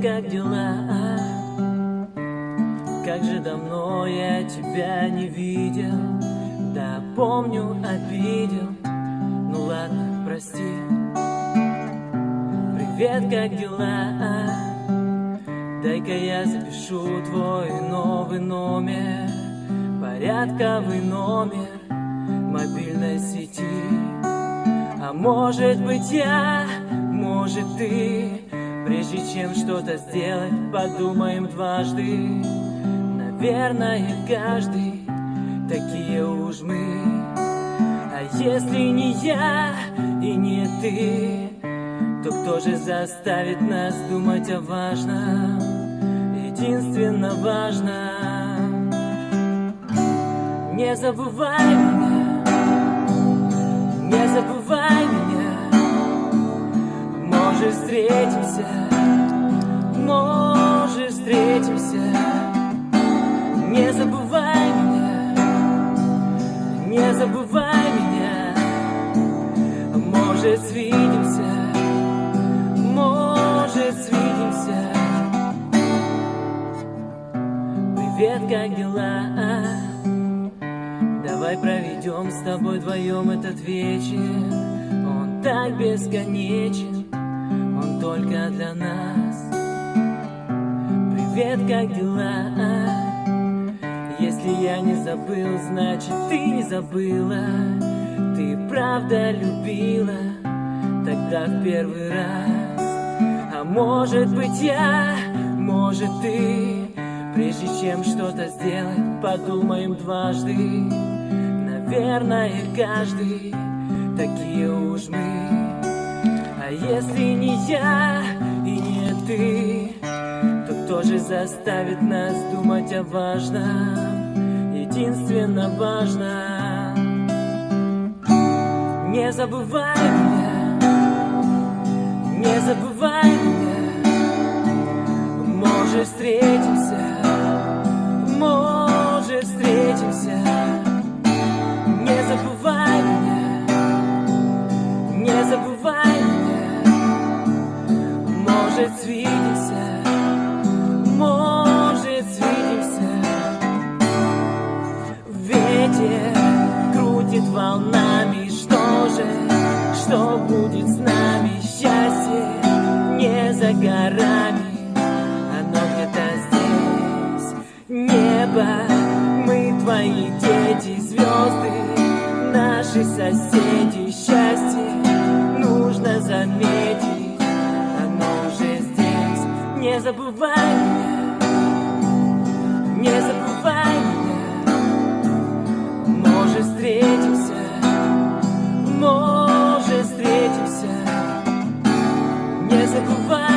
как дела? Как же давно я тебя не видел, да помню, обидел, ну ладно, прости. Привет, как дела? Дай-ка я запишу твой новый номер, порядковый номер мобильной сети. А может быть я, может ты, Прежде чем что-то сделать, подумаем дважды. Наверное, каждый такие уж мы. А если не я и не ты То кто же заставит нас думать о важном? Единственно важно Не забывай меня. Не забывай меня встретимся. Может встретимся. Не забывай меня. Не забывай меня. Может свидимся. Может свидимся. Привет, как дела? Давай проведем с тобой вдвоем этот вечер. Он так бесконечен Он только для нас. Привет, как дела? Если я не забыл, значит ты не забыла. Ты правда любила Тогда в первый раз. А может быть я, может ты. Прежде чем что-то сделать, подумаем дважды. Наверное, каждый такие уж мы А если не я и не ты То кто же заставит нас думать о важном Единственно важно Не забывай меня Может свидимся? Может свидимся? Ветер крутит волнами. Что же, что будет с нами? Счастье не за горами. Оно где-то здесь. Небо, мы твои дети Звезды, наши соседи. Счастье нужно заметить Не забывай меня Не забывай меня. Может встретимся Может встретимся. Не забывай